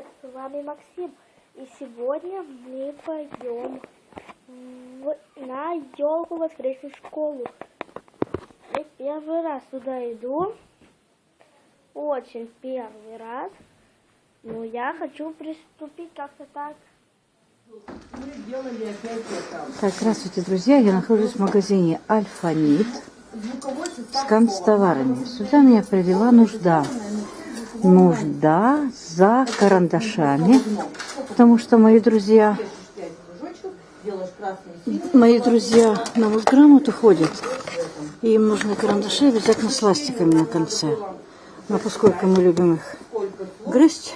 привет! С вами Максим. И сегодня мы пойдем в- на елку воскресную школу. Я первый раз туда иду. Очень первый раз. Но я хочу приступить как-то так. Так, здравствуйте, друзья. Я нахожусь в магазине Альфанит с канцтоварами. Сюда меня привела нужда. Нужда за карандашами, потому что мои друзья, мои друзья на Мосграмоту ходят, и им нужны карандаши обязательно с ластиками на конце. Но поскольку мы любим их грызть,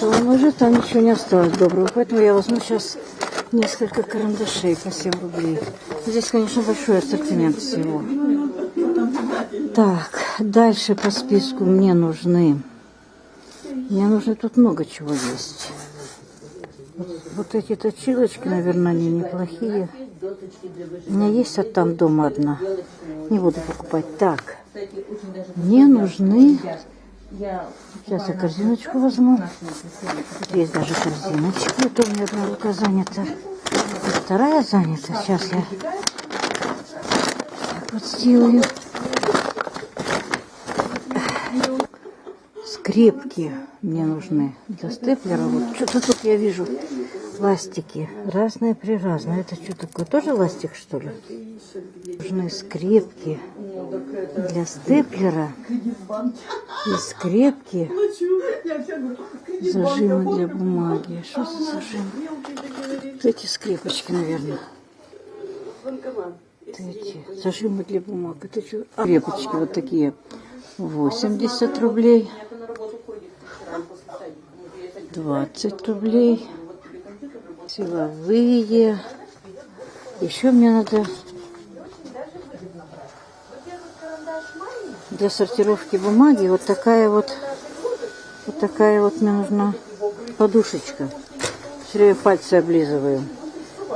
то уже там ничего не осталось доброго. Поэтому я возьму сейчас несколько карандашей по 7 рублей. Здесь, конечно, большой ассортимент всего. Так, дальше по списку мне нужны... Мне нужно тут много чего есть. Вот, вот эти точилочки, наверное, они неплохие. У меня есть от там дома одна. Не буду покупать. Так, мне нужны... Сейчас я корзиночку возьму. Есть даже корзиночки. Это у меня одна рука занята. Вторая занята. Сейчас я так вот сделаю. Скрепки мне нужны для степлера. Вот что-то тут я вижу. Ластики. Разные при разные. Это что такое? Тоже ластик, что ли? Нужны скрепки для степлера. И скрепки. Зажимы для бумаги. Что за зажим? Вот эти скрепочки, наверное. Вот эти зажимы для бумаг. Это что? А, скрепочки вот такие. 80 рублей. 20 рублей. Силовые. Еще мне надо для сортировки бумаги вот такая вот вот такая вот мне нужна подушечка. Все время пальцы облизываю.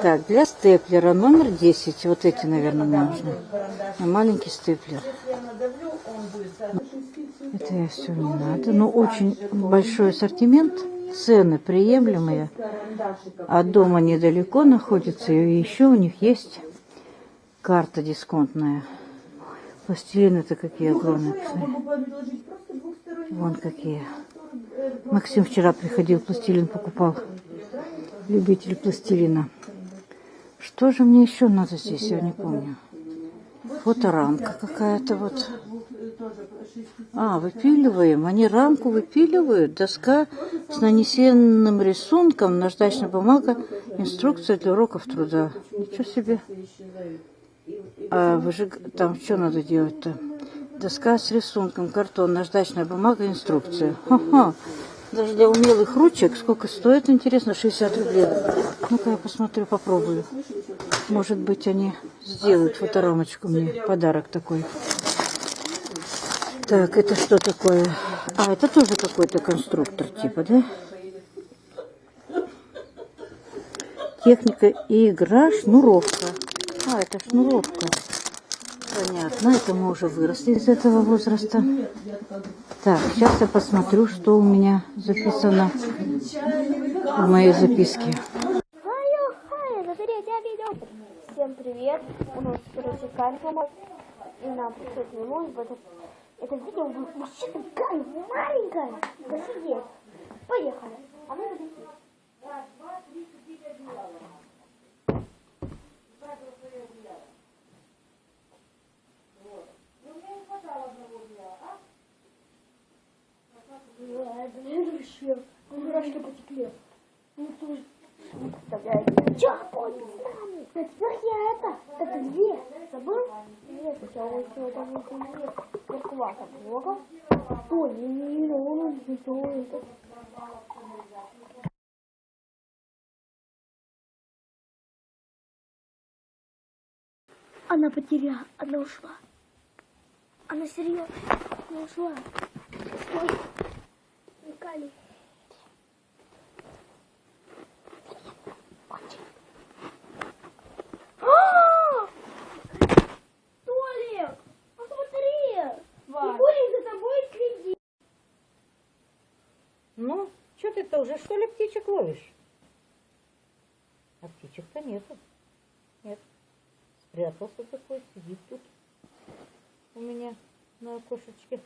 Так, для степлера номер 10. Вот эти, наверное, нужны. А маленький степлер. Это я все не надо. Но очень большой ассортимент. Цены приемлемые. От дома недалеко находится. И еще у них есть карта дисконтная. Пластилины-то какие огромные. посмотри. Вон какие. Максим вчера приходил, пластилин покупал. Любитель пластилина. Что же мне еще надо здесь, я не помню. Фоторамка какая-то вот. А, выпиливаем. Они рамку выпиливают. Доска с нанесенным рисунком, наждачная бумага, инструкция для уроков труда. Ничего себе. А выжиг... там что надо делать-то? Доска с рисунком, картон, наждачная бумага, инструкция. Ха-ха. Даже для умелых ручек. Сколько стоит, интересно? 60 рублей. Ну-ка я посмотрю, попробую. Может быть, они сделают фоторамочку мне. Подарок такой. Так, это что такое? А, это тоже какой-то конструктор типа, да? Техника и игра, шнуровка. А, это шнуровка. Понятно, это мы уже выросли из этого возраста. Так, сейчас я посмотрю, что у меня записано в моей записке. Хайо, хайо, смотрите видео. Всем привет. У нас, короче, калька. И нам пришлось минут в этот... Это видео будет вообще такая маленькая. Посидеть. Поехали. А мы вот такие. Ой, блин, вообще. Мурашки потекли. Ну, тоже. С нами? А теперь я это, это где? Забыл? Нет, сначала еще там вот где куркувата блогов. Ой, не, не, не, он не стоит. Она потеряла, она ушла. Она серьезно, она ушла. Стой. Никали. А! Толик, посмотри! Вань. Фигурин за тобой следит. Ну, Что уже, что ли, птичек ловишь? А птичек-то нету. Нет. Спрятался такой, сидит тут у меня на окошечке.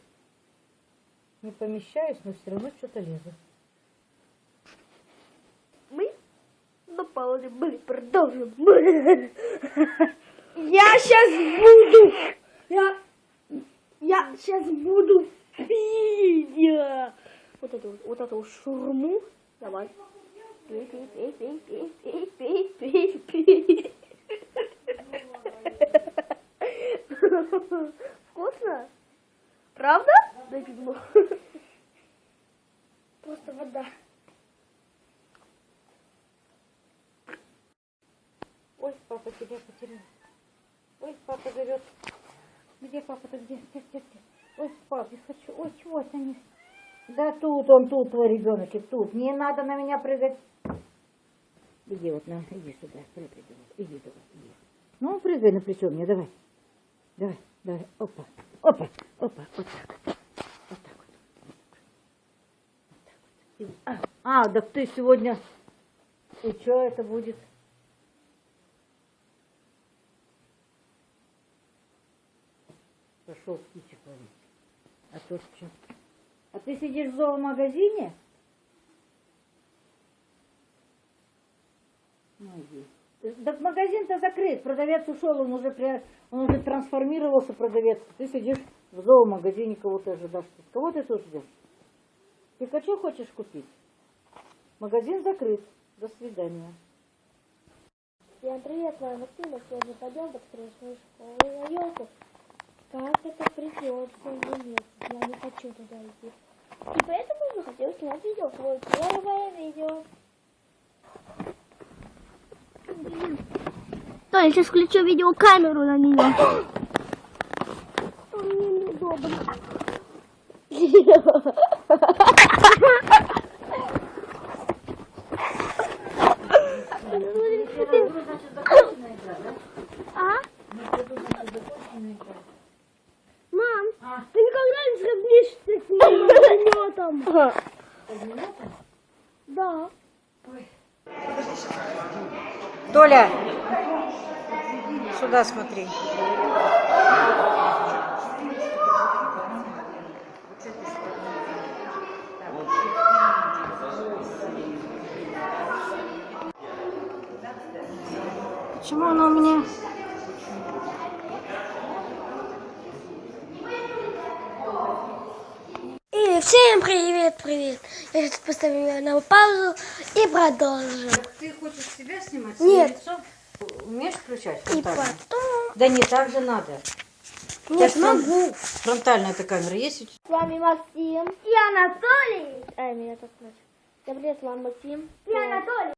Не помещаюсь, но все равно что-то лезу. Мы напали, мы продолжим. Я сейчас буду. Я, я сейчас буду пить. Вот эту, вот эту шурму. Давай. Пей, пей, пей, пей, пей, пей, пей, пей, пей. Вкусно? Правда? Дай пивну. Просто вода. Ой, папа тебя потерял. Ой, папа зовет. Где папа-то? Где? Где, где, где? Ой, пап, я хочу. Ой, чего они? Да тут он, тут твой ребеночек, тут. Не надо на меня прыгать. Иди вот, на, иди сюда, прыгай. Иди, давай, иди. Ну, прыгай на плечо мне, давай. Давай, давай, опа, опа, опа, вот так. Вот так вот. Вот так вот. А, а, так ты сегодня... И что это будет? Пошел птичек ловить. А то что? А ты сидишь в зоомагазине? Ну. Так магазин-то закрыт, продавец ушел, он уже, при- он уже трансформировался, продавец. Ты сидишь в зоомагазине, кого-то ожидаешь. Кого ты тут ждешь? Пикачу хочешь купить? Магазин закрыт. До свидания. Всем привет, моя Максима. Сегодня пойдем в воскресную школу на елку. Как это придется или нет, я не хочу туда идти. И поэтому я хотел снять видео, свое первое видео. То я сейчас включу видеокамеру на нее. Мне неудобно. А? Мам, А. ты никогда не сравнишься с огнеметом? Да. Толя, сюда смотри. Почему она у меня? И всем привет, привет. Я сейчас поставлю её на паузу и продолжим. Ты хочешь себя снимать? Нет. лицо? Умеешь включать И потом... Да не так же надо. Нет, Сейчас фрон- могу. Фронтальная эта камера есть? у тебя? С вами Максим. И Анатолий. Ай, меня так значит. Всем привет, с вами Максим. И Анатолий.